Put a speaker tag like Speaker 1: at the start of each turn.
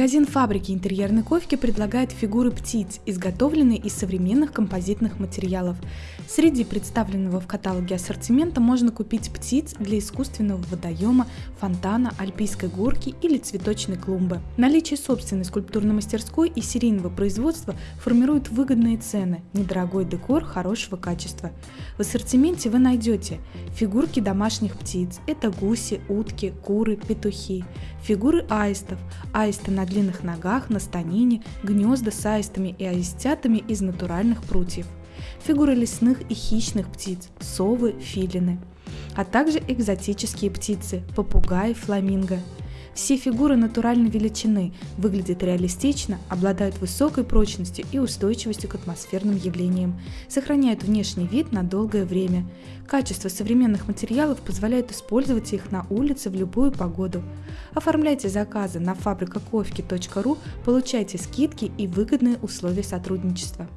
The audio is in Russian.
Speaker 1: Магазин фабрики интерьерной ковки предлагает фигуры птиц, изготовленные из современных композитных материалов. Среди представленного в каталоге ассортимента можно купить птиц для искусственного водоема, фонтана, альпийской горки или цветочной клумбы. Наличие собственной скульптурной мастерской и серийного производства формирует выгодные цены, недорогой декор хорошего качества. В ассортименте вы найдете фигурки домашних птиц, это гуси, утки, куры, петухи, фигуры аистов, аисты на длинных ногах, на станине, гнезда с аистами и аистятами из натуральных прутьев, фигуры лесных и хищных птиц, совы, филины, а также экзотические птицы, попугаи, фламинго – все фигуры натуральной величины, выглядят реалистично, обладают высокой прочностью и устойчивостью к атмосферным явлениям, сохраняют внешний вид на долгое время. Качество современных материалов позволяет использовать их на улице в любую погоду. Оформляйте заказы на фабрикаковки.ру, получайте скидки и выгодные условия сотрудничества.